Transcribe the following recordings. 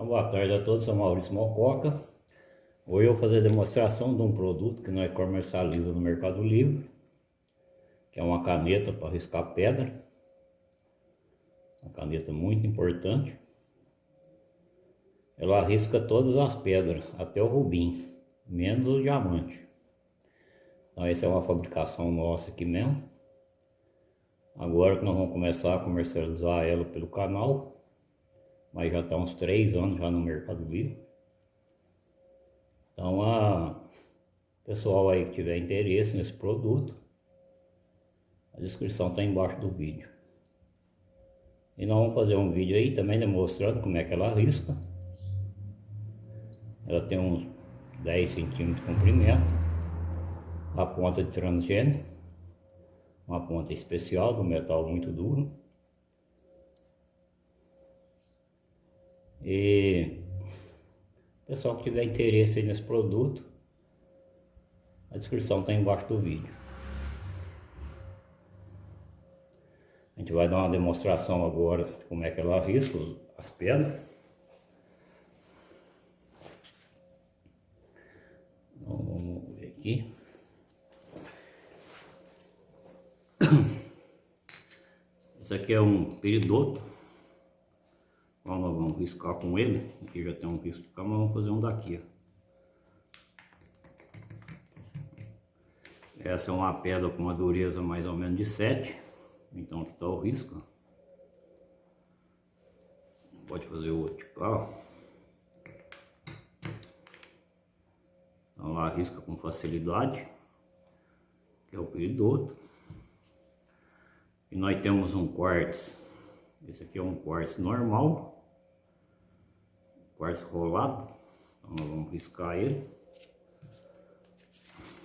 Então, boa tarde a todos, sou Maurício Mococa. Hoje eu vou fazer a demonstração de um produto que nós comercializamos no Mercado Livre, que é uma caneta para riscar pedra. Uma caneta muito importante. Ela risca todas as pedras, até o rubim, menos o diamante. Então essa é uma fabricação nossa aqui mesmo. Agora que nós vamos começar a comercializar ela pelo canal, mas já está uns três anos já no Mercado Livre. Então, a pessoal aí que tiver interesse nesse produto, a descrição está embaixo do vídeo. E nós vamos fazer um vídeo aí também demonstrando como é que ela risca. Ela tem uns 10 centímetros de comprimento, a ponta de transgênio, uma ponta especial do metal muito duro. E pessoal que tiver interesse nesse produto, a descrição está embaixo do vídeo. A gente vai dar uma demonstração agora de como é que ela risca as pedras. Então, vamos ver aqui. Esse aqui é um peridoto. Então nós vamos riscar com ele. Aqui já tem um risco de cá, mas vamos fazer um daqui. Ó. Essa é uma pedra com uma dureza mais ou menos de 7. Então aqui está o risco. Pode fazer outro de cá. Então lá risca com facilidade. Que é o peridoto. E nós temos um quartzo. Esse aqui é um quartzo normal. Quartzo rolado. Então nós vamos riscar ele.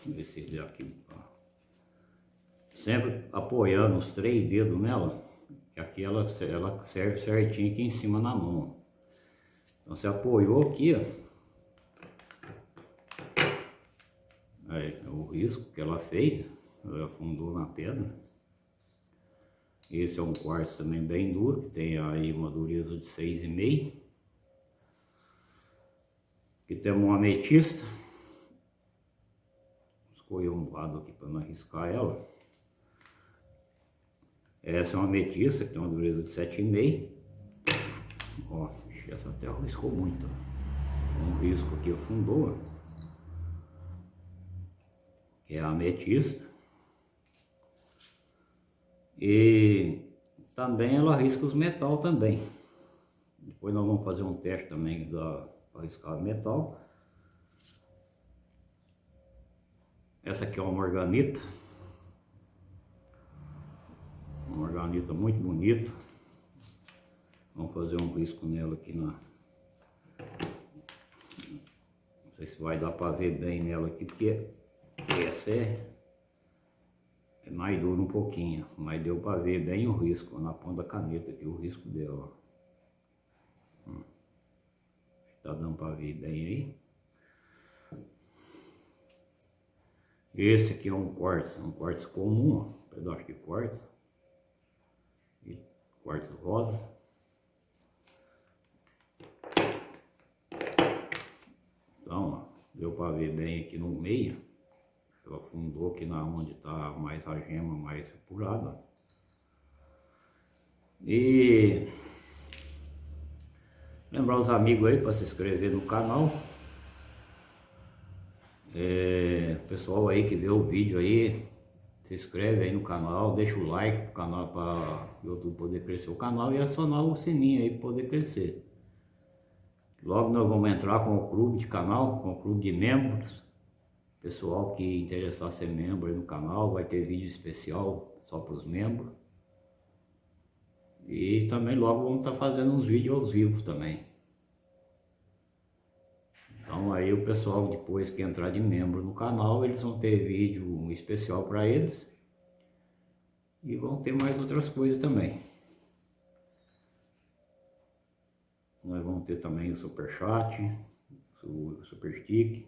Ver se ele aqui. Sempre apoiando os três dedos nela. Que aqui ela, ela serve certinho aqui em cima na mão. Então você apoiou aqui, ó. Aí, é o risco que ela fez. Ela afundou na pedra. Esse é um quartzo também bem duro, que tem aí uma dureza de 6,5. Aqui temos uma ametista. Escolhi um lado aqui para não arriscar ela. Essa é uma ametista, que tem uma dureza de 7,5. Ó, essa até riscou muito. Um risco aqui afundou. Que é a ametista. E também ela risca os metal também. Depois nós vamos fazer um teste também da riscar metal. Essa aqui é uma morganita. Uma morganita muito bonita. Vamos fazer um risco nela aqui na... Não sei se vai dar para ver bem nela aqui, porque essa é é mais duro um pouquinho, mas deu para ver bem o risco na ponta da caneta aqui, o risco dela. Hum. Tá dando para ver bem aí. Esse aqui é um quartzo, um quartzo comum, ó, um pedaço de quartzo. E quartzo rosa. Então, ó, deu para ver bem aqui no meio. Ela afundou aqui na onde está mais a gema mais apurada. E lembrar os amigos aí para se inscrever no canal. É, pessoal aí que vê o vídeo aí, se inscreve aí no canal, deixa o like pro canal para o YouTube poder crescer o canal e acionar o sininho aí para poder crescer. Logo nós vamos entrar com o clube de canal, com o clube de membros. Pessoal que interessar ser membro no canal, vai ter vídeo especial só para os membros. E também logo vamos estar tá fazendo uns vídeos ao vivo também. Então aí o pessoal depois que entrar de membro no canal, eles vão ter vídeo especial para eles. E vão ter mais outras coisas também. Nós vamos ter também o super chat, o super stick.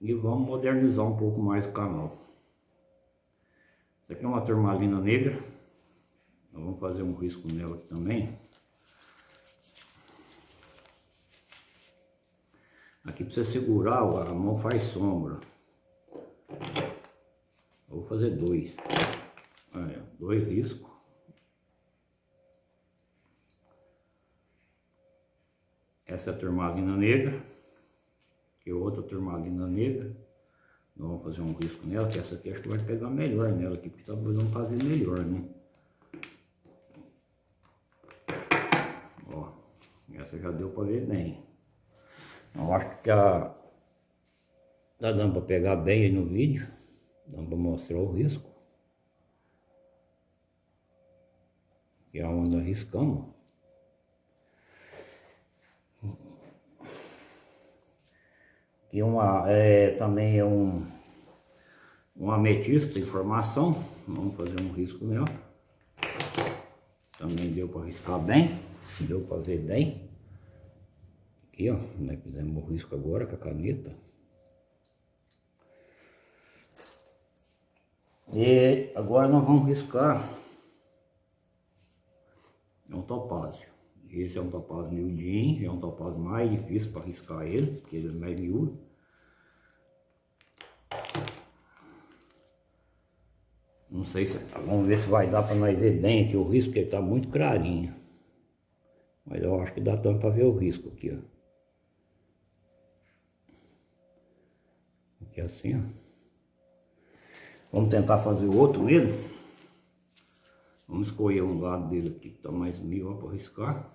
E vamos modernizar um pouco mais o canal. Isso aqui é uma turmalina negra. Então, vamos fazer um risco nela aqui também. Aqui precisa segurar, a mão faz sombra. Eu vou fazer dois. Aí, dois riscos. Essa é a turmalina negra. Que é outra turmalina negra. Vamos fazer um risco nela, que essa aqui acho que vai pegar melhor nela aqui, porque talvez vamos fazer melhor, né? Essa já deu para ver bem. Eu acho que a, tá dando para pegar bem aí no vídeo, dando para mostrar o risco. Que é onde nós riscamos. E uma, é, também é um, um ametista em formação, vamos fazer um risco nela. Também deu para riscar bem, deu para ver bem. Aqui, ó, né, fizemos o risco agora com a caneta. E agora nós vamos riscar um topázio. Esse é um topázio miudinho, é um topázio mais difícil para riscar ele, porque ele é mais miúdo. Não sei se... Vamos ver se vai dar para nós ver bem aqui o risco, porque ele está muito clarinho. Mas eu acho que dá tanto para ver o risco aqui, ó. Aqui assim, ó. Vamos tentar fazer o outro nele. Vamos escolher um lado dele aqui que está mais mil para riscar.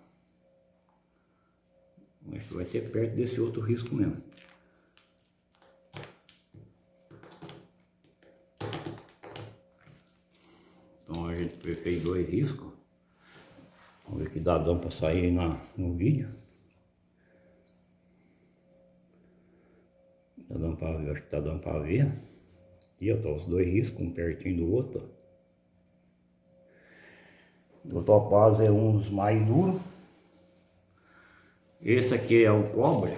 Acho que vai ser perto desse outro risco mesmo. Então a gente fez dois riscos. Vamos ver que dá para sair na, no vídeo. Tá dando para ver, acho que tá dando para ver. E ó, tá os dois riscos, um pertinho do outro. O topaz é um dos mais duros. Esse aqui é o cobre.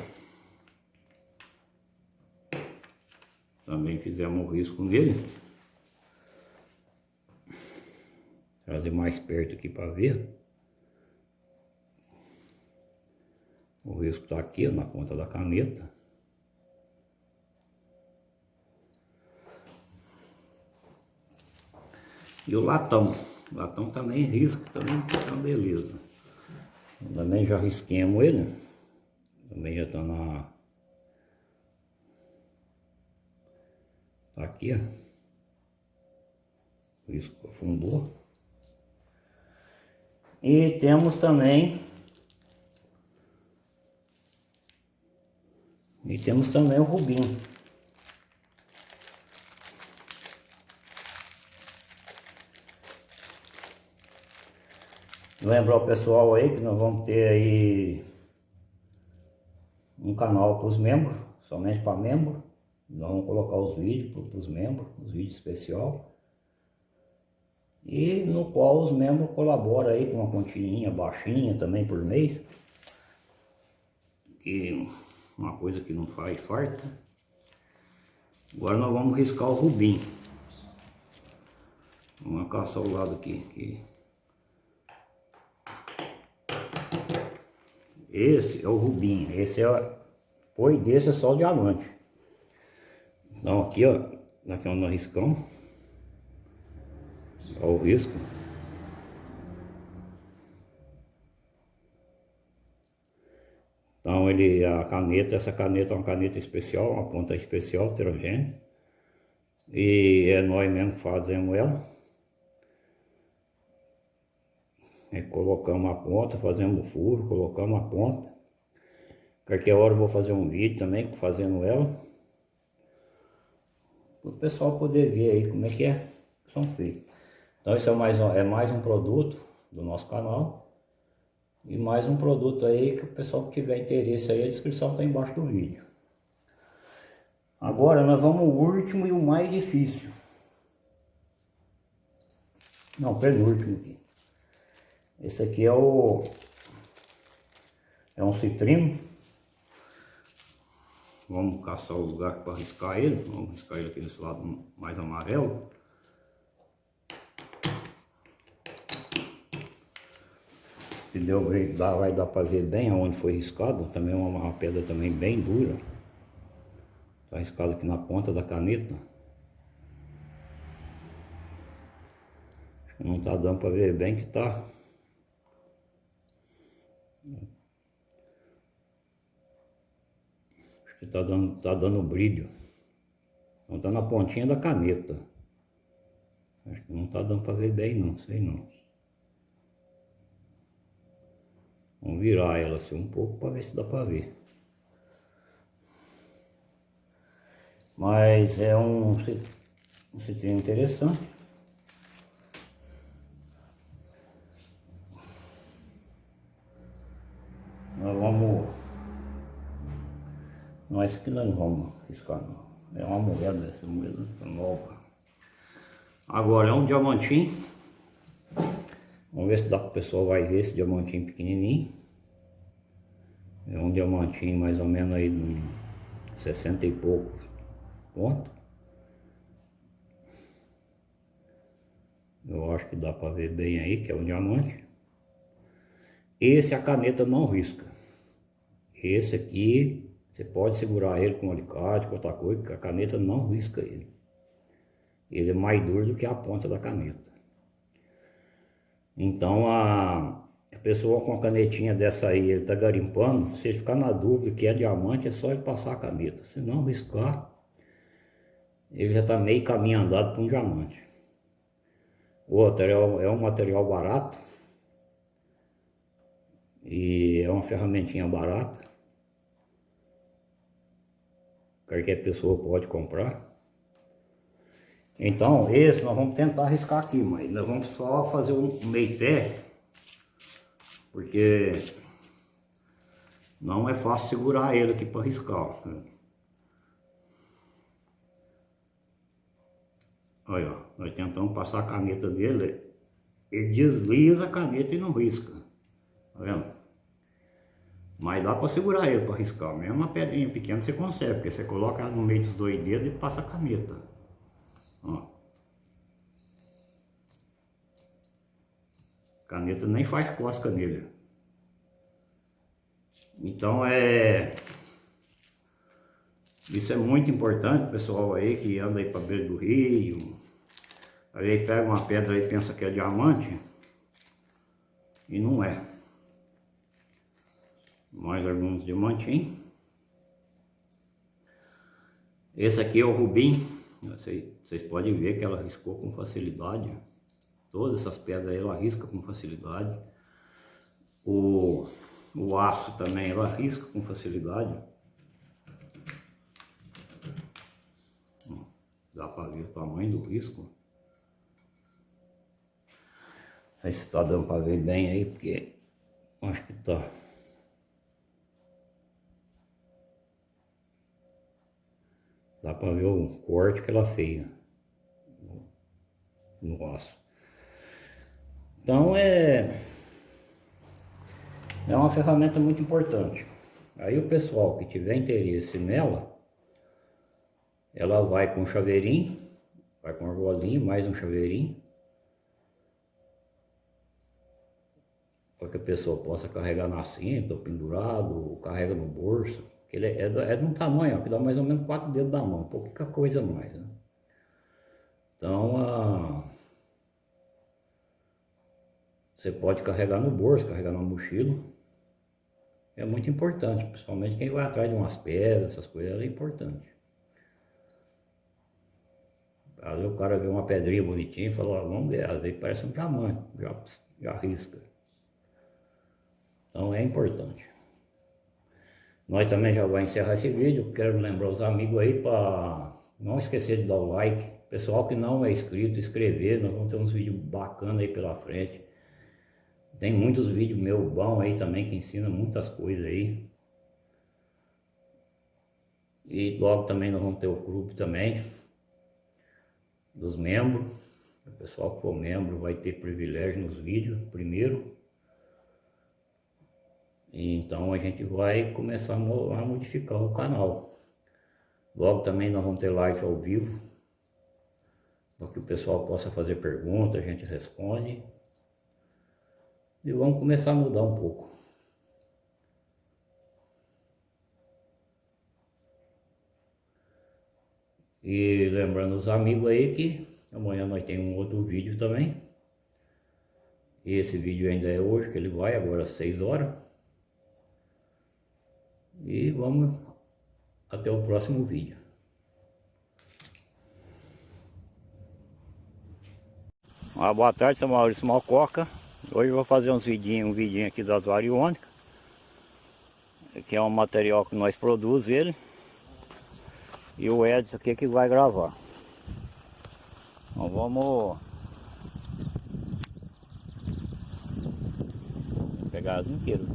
Também fizemos o risco nele. Trazer mais perto aqui para ver. O risco está aqui na ponta da caneta. E o latão. O latão também risco, também tá uma beleza. Também já risquemos ele. Também já tá na... Tá aqui, ó. Risco afundou. E temos também... E temos também o rubinho. Lembrar o pessoal aí que nós vamos ter aí um canal para os membros, somente para membros. Nós vamos colocar os vídeos para os membros, os vídeos especial. E no qual os membros colaboram aí com uma continha baixinha também por mês. Que uma coisa que não faz farta. Agora nós vamos riscar o rubim. Vamos caçar o lado aqui. aqui. Esse é o rubinho, esse é, foi desse é só o diamante. Então aqui ó, aqui onde nós riscamos, olha o risco. Então ele, a caneta, essa caneta é uma caneta especial, uma ponta especial, heterogênea. E é nós mesmo fazemos ela. É, colocamos a ponta, fazemos o furo, colocamos a ponta. Qualquer hora eu vou fazer um vídeo também fazendo ela. Para o pessoal poder ver aí como é que é, são feitos. Então isso é mais, um, é mais um produto do nosso canal. E mais um produto aí que o pessoal que tiver interesse aí, a descrição está embaixo do vídeo. Agora nós vamos ao último e o mais difícil. Não, penúltimo aqui. Esse aqui é o... É um citrino. Vamos caçar o lugar para riscar ele. Vamos riscar ele aqui nesse lado mais amarelo. Se deu, vai dar para ver bem aonde foi riscado, também uma, uma pedra também bem dura. Está riscado aqui na ponta da caneta. Não está dando para ver bem que está. Que está dando, tá dando brilho. Não está na pontinha da caneta. Acho que não está dando para ver bem não, sei não. Vamos virar ela assim um pouco para ver se dá para ver. Mas é um, um citrino interessante. Nós vamos... Nós que não vamos riscar não. É uma moeda, essa moeda nova. Agora é um diamantinho. Vamos ver se dá para o pessoal vai ver esse diamantinho pequenininho. É um diamantinho mais ou menos aí de 60 e poucos pontos. Eu acho que dá para ver bem aí que é um diamante. Esse a caneta não risca. Esse aqui você pode segurar ele com alicate, com outra coisa, que a caneta não risca ele. Ele é mais duro do que a ponta da caneta. Então a, a pessoa com a canetinha dessa aí, ele tá garimpando, se ele ficar na dúvida que é diamante, é só ele passar a caneta. Se não riscar, ele já tá meio caminho andado para um diamante. Outro é, é um material barato, e é uma ferramentinha barata. Qualquer pessoa pode comprar. Então, esse nós vamos tentar arriscar aqui, mas nós vamos só fazer um meio pé, porque não é fácil segurar ele aqui para arriscar. Olha, ó, nós tentamos passar a caneta dele, ele desliza a caneta e não risca. Tá vendo? Mas dá para segurar ele para riscar. Mesmo uma pedrinha pequena você consegue, porque você coloca no meio dos dois dedos e passa a caneta. Ó. Caneta nem faz cosca nele. Então é... Isso é muito importante, pessoal aí que anda aí para beira do rio. Aí pega uma pedra e pensa que é diamante. E não é. Mais alguns diamantinhos. Esse aqui é o rubim. Vocês podem ver que ela riscou com facilidade. Todas essas pedras ela risca com facilidade. O, o aço também ela risca com facilidade. Dá para ver o tamanho do risco. Aí se tá dando para ver bem aí, porque acho que tá. Dá para ver o corte que ela fez no, no aço. Então é, é uma ferramenta muito importante. Aí o pessoal que tiver interesse nela, ela vai com chaveirinho, vai com argolinho, mais um chaveirinho. Para que a pessoa possa carregar na cinta, pendurado, carrega no bolso. Ele é, é, é de um tamanho ó, que dá mais ou menos quatro dedos da mão, pouca coisa mais. Né? Então, a... você pode carregar no bolso, carregar na mochila. É muito importante, principalmente quem vai atrás de umas pedras, essas coisas, é importante. Às vezes o cara vê uma pedrinha bonitinha e fala, vamos ver, às vezes parece um diamante, já, já risca. Então é importante. Nós também já vamos encerrar esse vídeo. Quero lembrar os amigos aí para não esquecer de dar o like. Pessoal que não é inscrito, inscrever. Nós vamos ter uns vídeos bacanas aí pela frente. Tem muitos vídeos meus bons aí também que ensinam muitas coisas aí. E logo também nós vamos ter o grupo também dos membros. O pessoal que for membro vai ter privilégio nos vídeos primeiro. Então a gente vai começar a modificar o canal. Logo também nós vamos ter live ao vivo, para que o pessoal possa fazer perguntas, a gente responde. E vamos começar a mudar um pouco. E lembrando os amigos aí que amanhã nós temos um outro vídeo também. E esse vídeo ainda é hoje, que ele vai agora às 6 horas. E vamos até o próximo vídeo. Boa tarde, sou Maurício Malcoca. Hoje eu vou fazer uns vidinhos, um vidinho aqui das variônicas. Que é um material que nós produzimos ele. E o Edson aqui que vai gravar. Então vamos pegar as inteiras.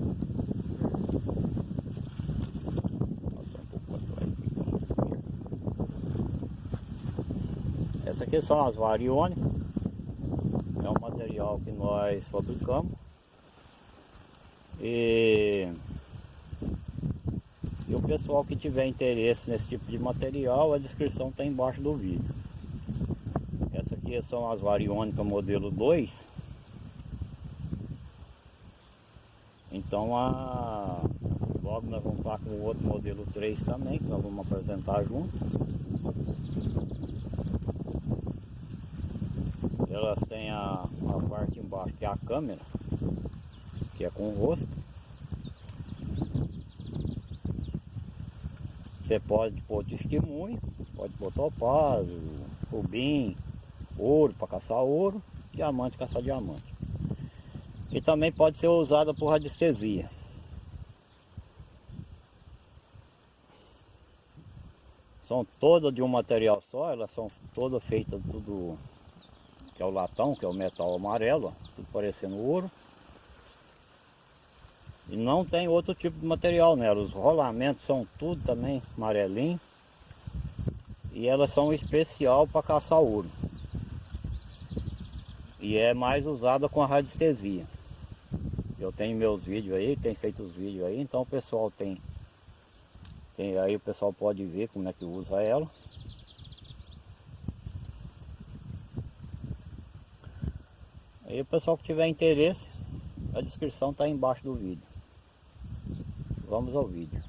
Essa aqui são as variônicas. É um material que nós fabricamos. E, e o pessoal que tiver interesse nesse tipo de material, a descrição está embaixo do vídeo. Essa aqui são as variônicas modelo 2. Então a, logo nós vamos estar com o outro modelo 3 também, que nós vamos apresentar junto. Elas têm a, a parte embaixo que é a câmera, que é com o rosto. Você pode pôr testemunho, pode pôr topázio, rubim, ouro para caçar ouro, diamante caçar diamante. E também pode ser usada por radiestesia. São todas de um material só, elas são todas feitas tudo que é o latão, que é o metal amarelo, tudo parecendo ouro. E não tem outro tipo de material nela, os rolamentos são tudo também amarelinho. E elas são especial para caçar ouro. E é mais usada com a radiestesia. Eu tenho meus vídeos aí, tem feito os vídeos aí, então o pessoal tem, tem aí o pessoal pode ver como é que usa ela. Aí o pessoal que tiver interesse, a descrição está embaixo do vídeo. Vamos ao vídeo.